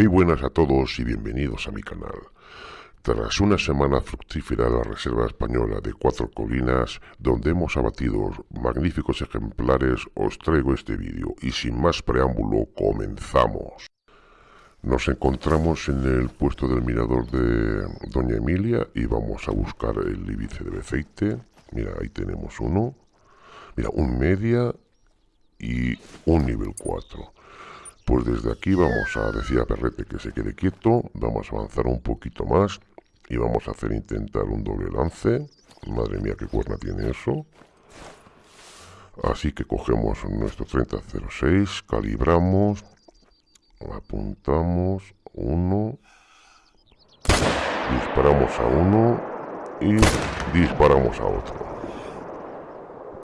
Muy buenas a todos y bienvenidos a mi canal. Tras una semana fructífera de la Reserva Española de Cuatro Colinas, donde hemos abatido magníficos ejemplares, os traigo este vídeo y sin más preámbulo, comenzamos. Nos encontramos en el puesto del mirador de Doña Emilia y vamos a buscar el Ibice de Beceite. Mira, ahí tenemos uno. Mira, un media y un nivel 4. Pues desde aquí vamos a decir a Perrete que se quede quieto, vamos a avanzar un poquito más y vamos a hacer intentar un doble lance. Madre mía, qué cuerna tiene eso. Así que cogemos nuestro 3006, calibramos, apuntamos, uno, disparamos a uno y disparamos a otro.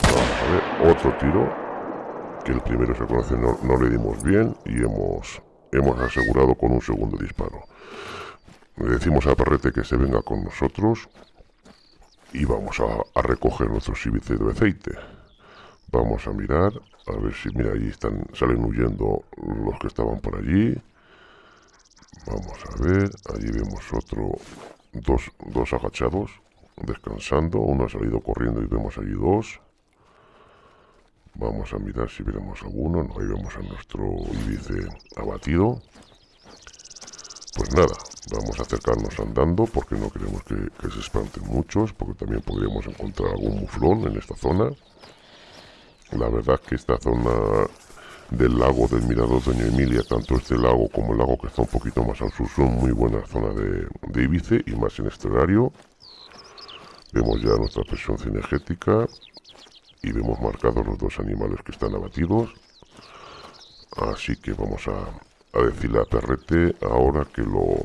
Vamos a ver, otro tiro, el primero se conoce no, le dimos bien y hemos, hemos asegurado con un segundo disparo. Le decimos a Perrete que se venga con nosotros y vamos a, recoger nuestros síbices de aceite. Vamos a mirar, a ver si, mira, ahí están, salen huyendo los que estaban por allí. Vamos a ver, allí vemos otro, dos, dos agachados, descansando. Uno ha salido corriendo y vemos allí dos. Vamos a mirar si vemos alguno. No, ahí vemos a nuestro índice abatido. Pues nada, vamos a acercarnos andando porque no queremos que, se espanten muchos, porque también podríamos encontrar algún muflón en esta zona. La verdad que esta zona del lago del Mirador Doña Emilia, tanto este lago como el lago que está un poquito más al sur, son muy buenas zonas de, de y más en este horario. Vemos ya nuestra presión cinegética y vemos marcados los dos animales que están abatidos. Así que vamos a, decirle a Perrete ahora que lo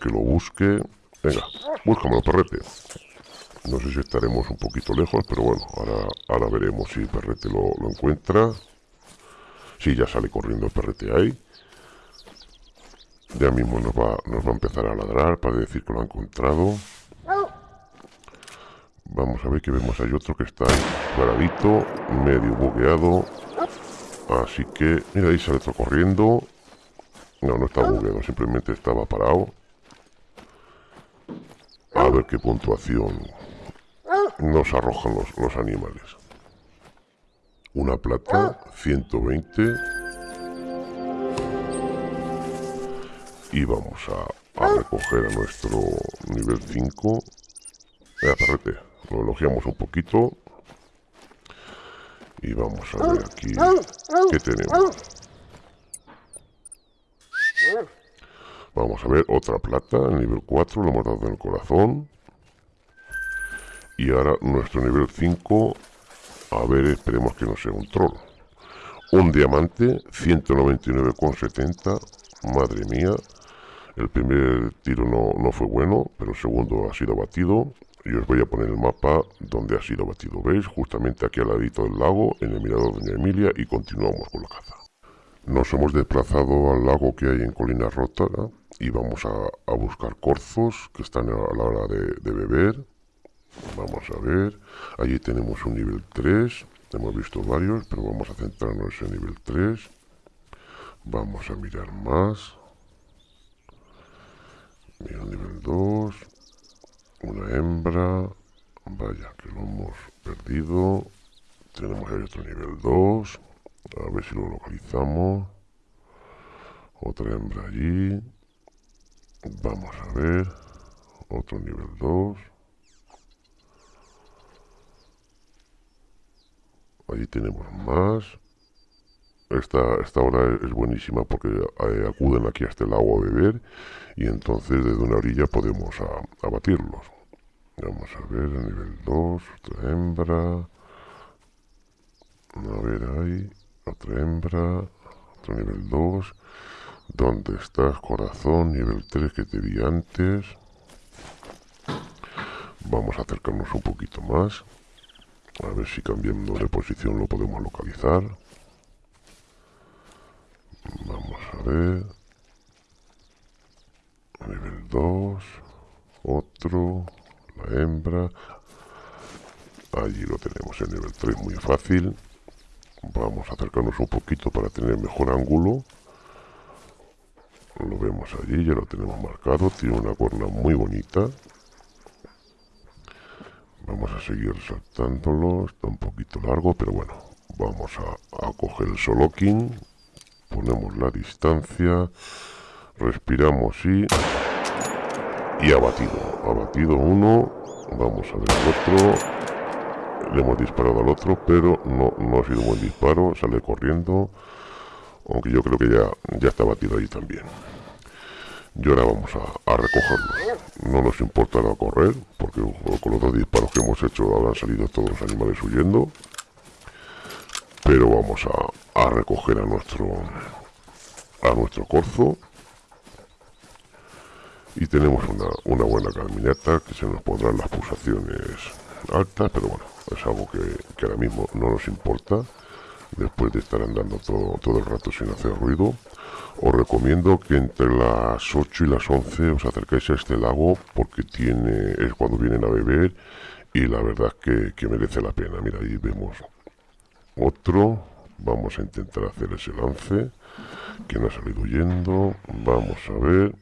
que lo busque. Venga, búscamelo Perrete. No sé si estaremos un poquito lejos pero bueno, ahora, ahora veremos si Perrete lo, lo encuentra. Si ya sale corriendo el Perrete ahí. Ya mismo nos va, nos va a empezar a ladrar para decir que lo ha encontrado Vamos a ver que vemos hay otro que está ahí paradito, medio bugueado. Así que, mira, ahí sale otro corriendo. No, no está bugueado, simplemente estaba parado. A ver qué puntuación nos arrojan los, los animales. Una plata, 120. Y vamos a, a recoger a nuestro nivel 5. Venga, perrete. Lo elogiamos un poquito. Y vamos a ver aquí qué tenemos. Vamos a ver otra plata, nivel 4, lo hemos dado en el corazón. Y ahora nuestro nivel 5, a ver, esperemos que no sea un troll. Un diamante, 199,70, madre mía. El primer tiro no, no fue bueno, pero el segundo ha sido batido y os voy a poner el mapa donde ha sido batido. ¿Veis? Justamente aquí al ladito del lago, en el mirador de Emilia, y continuamos con la caza. Nos hemos desplazado al lago que hay en Colina Rota y vamos a, buscar corzos que están a la hora de, de, beber. Vamos a ver. Allí tenemos un nivel 3. Hemos visto varios, pero vamos a centrarnos en nivel 3. Vamos a mirar más. Mira, nivel 2 una hembra vaya que lo hemos perdido. Tenemos otro nivel 2 a ver si lo localizamos. Otra hembra allí. Vamos a ver. Otro nivel 2 allí tenemos más esta, esta hora es buenísima porque eh, acuden aquí a este lago a beber y entonces desde una orilla podemos abatirlos. Vamos a ver, nivel 2, otra hembra. A ver ahí, otra hembra, otro nivel 2. ¿Dónde estás, corazón? Nivel 3 que te vi antes. Vamos a acercarnos un poquito más. A ver si cambiando de posición lo podemos localizar. Vamos a ver. Nivel 2. Otro. La hembra. Allí lo tenemos en nivel 3, muy fácil. Vamos a acercarnos un poquito para tener mejor ángulo. lo vemos allí, ya lo tenemos marcado, tiene una cuerna muy bonita. Vamos a seguir saltándolo, está un poquito largo, pero bueno, vamos a, coger el soloking, ponemos la distancia, respiramos y... y abatido, abatido uno, vamos a ver el otro, le hemos disparado al otro, pero no, no ha sido un buen disparo, sale corriendo, aunque yo creo que ya, ya está batido ahí también. Y ahora vamos a, a recogerlos. No nos importa la correr, porque con los dos disparos que hemos hecho habrán salido todos los animales huyendo. Pero vamos a, recoger a nuestro a nuestro corzo. Y tenemos una, una buena caminata que se nos pondrán las pulsaciones altas, pero bueno, es algo que, que ahora mismo no nos importa después de estar andando todo, todo el rato sin hacer ruido. Os recomiendo que entre las 8 y las 11 os acercáis a este lago porque tiene es cuando vienen a beber y la verdad que, que merece la pena. Mira, ahí vemos otro. Vamos a intentar hacer ese lance. Que no ha salido huyendo. Vamos a ver.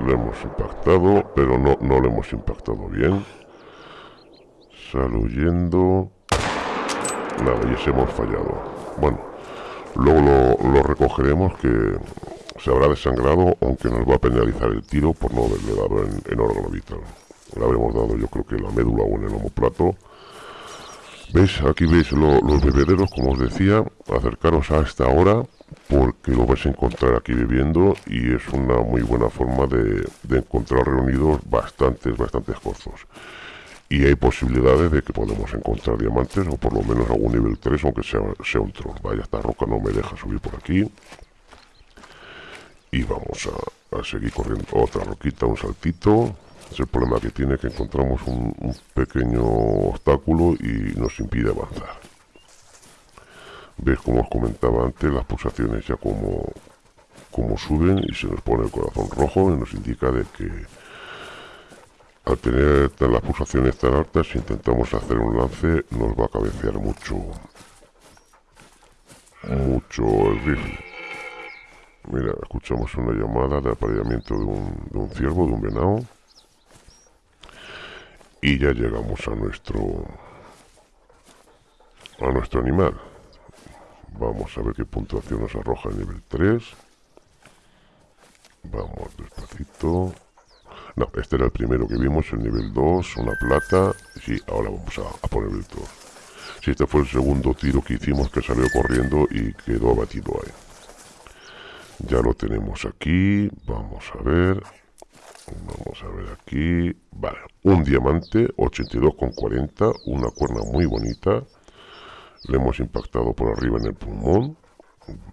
Lo hemos impactado, pero no, no lo hemos impactado bien. Sale huyendo. Nada, y ese hemos fallado. Bueno, luego lo, recogeremos que se habrá desangrado, aunque nos va a penalizar el tiro por no haberle dado en, en órgano vital. Le habremos dado yo creo que la médula o en el homoplato. ¿Veis? Aquí veis lo, los bebederos, como os decía, acercaros a esta hora porque lo vais a encontrar aquí viviendo y es una muy buena forma de, de encontrar reunidos bastantes, bastantes corzos y hay posibilidades de que podemos encontrar diamantes o por lo menos algún nivel 3 aunque sea, sea un troll. Vaya esta roca no me deja subir por aquí. Y vamos a, a seguir corriendo. Otra roquita un saltito es el problema que tiene que encontramos un, pequeño obstáculo y nos impide avanzar ves como os comentaba antes las pulsaciones ya como como suben y se nos pone el corazón rojo y nos indica de que al tener las pulsaciones tan altas, si intentamos hacer un lance, nos va a cabecear mucho, mucho el rifle. Mira, escuchamos una llamada de apareamiento de un, de un ciervo, de un venado. Y ya llegamos a nuestro a nuestro animal. Vamos a ver qué puntuación nos arroja el nivel 3. Vamos despacito. No, este era el primero que vimos, el nivel 2, una plata. Sí, ahora vamos a, a poner el 2. Sí, este fue el segundo tiro que hicimos que salió corriendo y quedó abatido ahí. Ya lo tenemos aquí. Vamos a ver. Vamos a ver aquí. Vale, un diamante, 82,40. Una cuerna muy bonita. Le hemos impactado por arriba en el pulmón.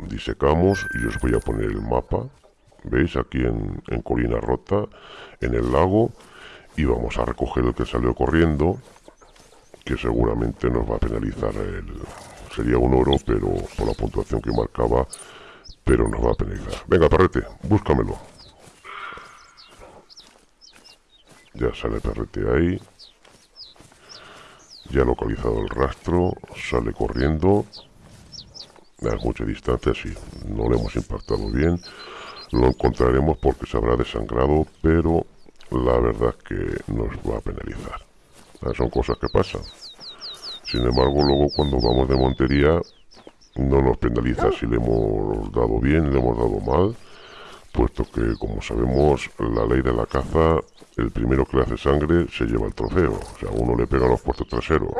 Disecamos y os voy a poner el mapa ¿Veis? Aquí en, en, Colina Rota, en el lago. Y vamos a recoger el que salió corriendo, que seguramente nos va a penalizar el... Sería un oro, pero por la puntuación que marcaba, pero nos va a penalizar. Venga, perrete, búscamelo. Ya sale perrete ahí. Ya localizado el rastro, sale corriendo. A mucha distancia, sí, no le hemos impactado bien lo encontraremos porque se habrá desangrado, pero la verdad es que nos va a penalizar. Son cosas que pasan. Sin embargo, luego cuando vamos de montería, no nos penaliza si le hemos dado bien, le hemos dado mal, puesto que, como sabemos, la ley de la caza, el primero que le hace sangre se lleva el trofeo. O sea, uno le pega los puestos traseros,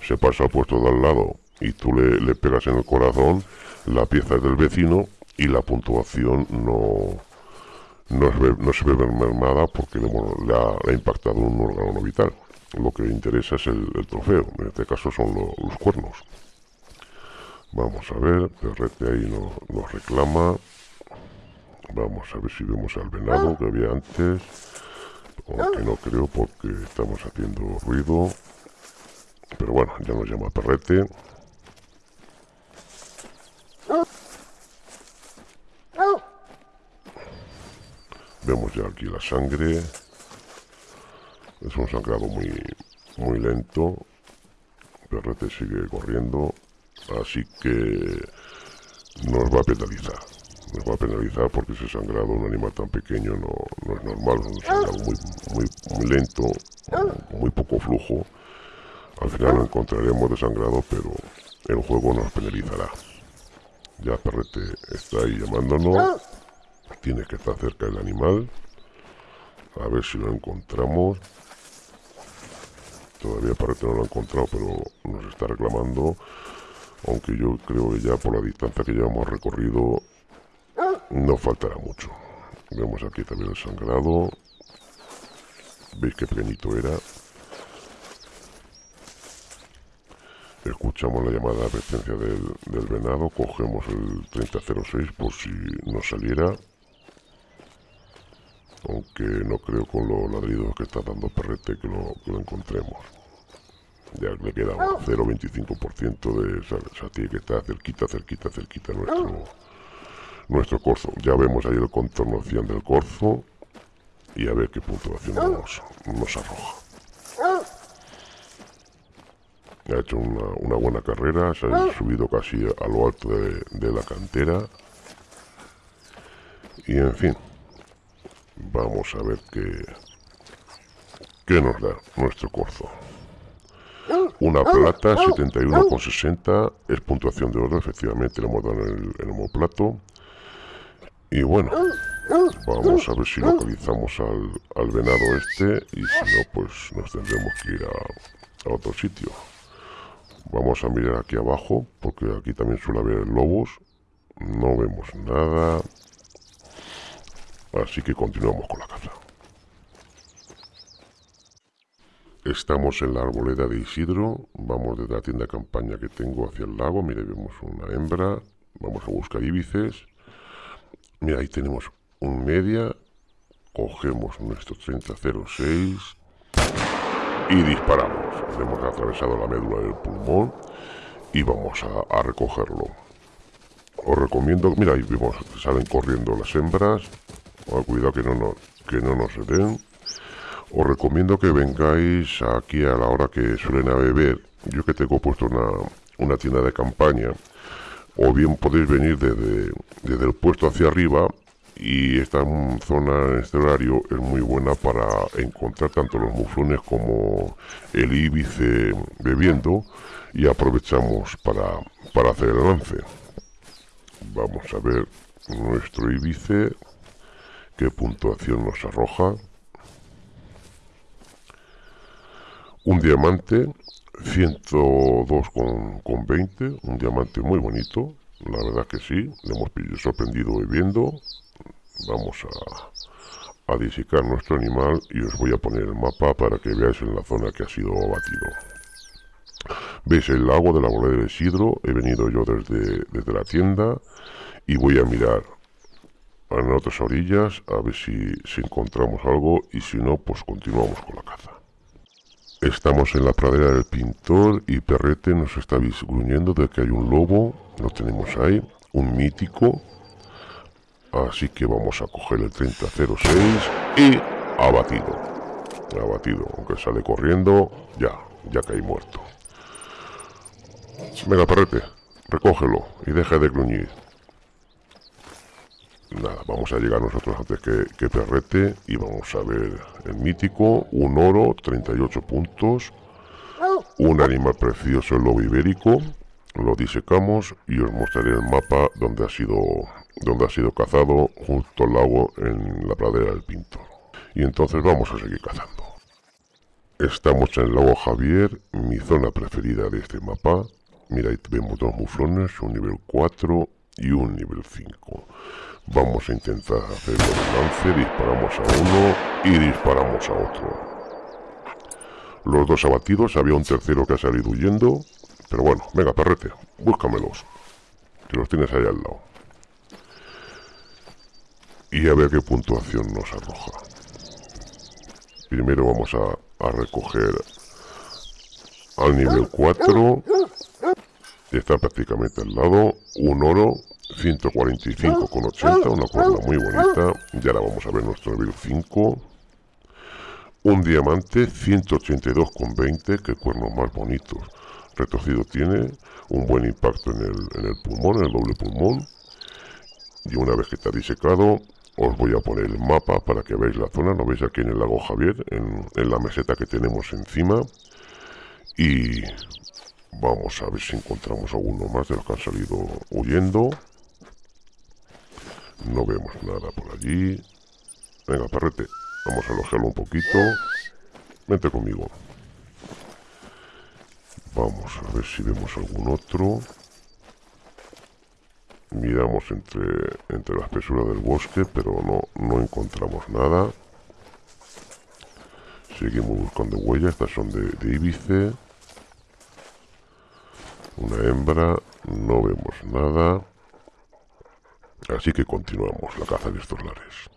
se pasa al puesto de al lado y tú le, le pegas en el corazón, la pieza es del vecino y la puntuación no, no, no se ve mermada porque le, ha, impactado un órgano no vital. Lo que interesa es el, trofeo, en este caso son lo, los cuernos. Vamos a ver, Perrete ahí no, nos reclama. Vamos a ver si vemos al venado que había antes. Aunque no creo porque estamos haciendo ruido. Pero bueno, ya nos llama Perrete. Vemos ya aquí la sangre. Es un sangrado muy, muy lento. Perrete sigue corriendo. Así que nos va a penalizar. Nos va a penalizar porque ese sangrado un animal tan pequeño no, no es normal, muy, muy, muy lento, muy poco flujo. Al final lo encontraremos desangrado, pero el juego nos penalizará. Ya Perrete está ahí llamándonos. Tiene que estar cerca del animal. A ver si lo encontramos. Todavía Perrete no lo ha encontrado, pero nos está reclamando. Aunque yo creo que ya por la distancia que llevamos recorrido no faltará mucho. Vemos aquí también el sangrado. Veis qué pequeñito era. escuchamos la llamada de advertencia del, del, venado, cogemos el 3006 por si nos saliera. Aunque no creo con los ladridos que está dando Perrete que lo, que lo encontremos. Ya le queda un 0,25% de... O sea, que estar cerquita, cerquita, cerquita nuestro, nuestro corzo. Ya vemos ahí el contorno 100 del corzo. Y a ver qué puntuación nos, nos arroja ha hecho una, buena carrera, se ha subido casi a lo alto de, la cantera. Y en fin, vamos a ver qué, qué nos da nuestro corzo. Una plata, 71,60, es puntuación de oro, efectivamente le hemos dado en el, en homoplato. Y bueno, vamos a ver si localizamos al, al venado este y si no, pues nos tendremos que ir a otro sitio. Vamos a mirar aquí abajo, porque aquí también suele haber lobos. No vemos nada. Así que continuamos con la caza. Estamos en la arboleda de Isidro. Vamos desde la tienda de campaña que tengo hacia el lago. Mire, vemos una hembra. Vamos a buscar íbices. Mira, ahí tenemos un media. Cogemos nuestro 3006 y disparamos. Hemos atravesado la médula del pulmón y vamos a, recogerlo. Os recomiendo, mira, ahí vemos salen corriendo las hembras. cuidado que no, nos, que no nos den. Os recomiendo que vengáis aquí a la hora que suelen beber. Yo que tengo puesto una, una tienda de campaña. O bien podéis venir desde, desde el puesto hacia arriba y esta zona en este horario es muy buena para encontrar tanto los muflones como el íbice bebiendo y aprovechamos para, para hacer el lance vamos a ver nuestro íbice qué puntuación nos arroja. Un diamante 102,20 con, 20, un diamante muy bonito la verdad que sí, le hemos sorprendido bebiendo vamos a, a disicar nuestro animal y os voy a poner el mapa para que veáis en la zona que ha sido abatido. Veis el lago de la bolera de Sidro, he venido yo desde, desde la tienda y voy a mirar en otras orillas a ver si encontramos algo y si no pues continuamos con la caza. Estamos en la pradera del pintor y Perrete nos está gruñendo de que hay un lobo, lo tenemos ahí, un mítico Así que vamos a coger el 3006 y abatido. Abatido, aunque sale corriendo, ya, ya caí muerto. Venga, perrete, recógelo y deja de gruñir. Nada, vamos a llegar nosotros antes que, que perrete y vamos a ver el mítico, un oro, 38 puntos, un animal precioso, el lobo ibérico, lo disecamos y os mostraré el mapa donde ha sido donde ha sido cazado justo al lago en la pradera del Pintor. Y entonces vamos a seguir cazando. Estamos en el lago Javier, mi zona preferida de este mapa. Mira, ahí vemos dos muflones, un nivel 4 y un nivel 5. Vamos a intentar hacer el lance, disparamos a uno y disparamos a otro. Los dos abatidos, había un tercero que ha salido huyendo, pero bueno, venga, perrete, búscamelos, que los tienes ahí al lado y a ver qué puntuación nos arroja. Primero vamos a, recoger al nivel 4. Está prácticamente al lado. Un oro, 145,80, una cuerda muy bonita. Ya la vamos a ver nuestro nivel 5. Un diamante, 182,20, que cuernos más bonitos. Retorcido tiene, un buen impacto en el, en el pulmón, en el doble pulmón Y una vez que está disecado, os voy a poner el mapa para que veáis la zona. ¿No veis aquí en el lago Javier? En, en la meseta que tenemos encima. Y vamos a ver si encontramos alguno más de los que han salido huyendo. No vemos nada por allí. Venga, perrete. Vamos a alojarlo un poquito. Vente conmigo. Vamos a ver si vemos algún otro. Miramos entre, entre la espesura del bosque, pero no, no encontramos nada. Seguimos buscando huellas. Estas son de, de íbice. Una hembra. No vemos nada. Así que continuamos la caza de estos lares.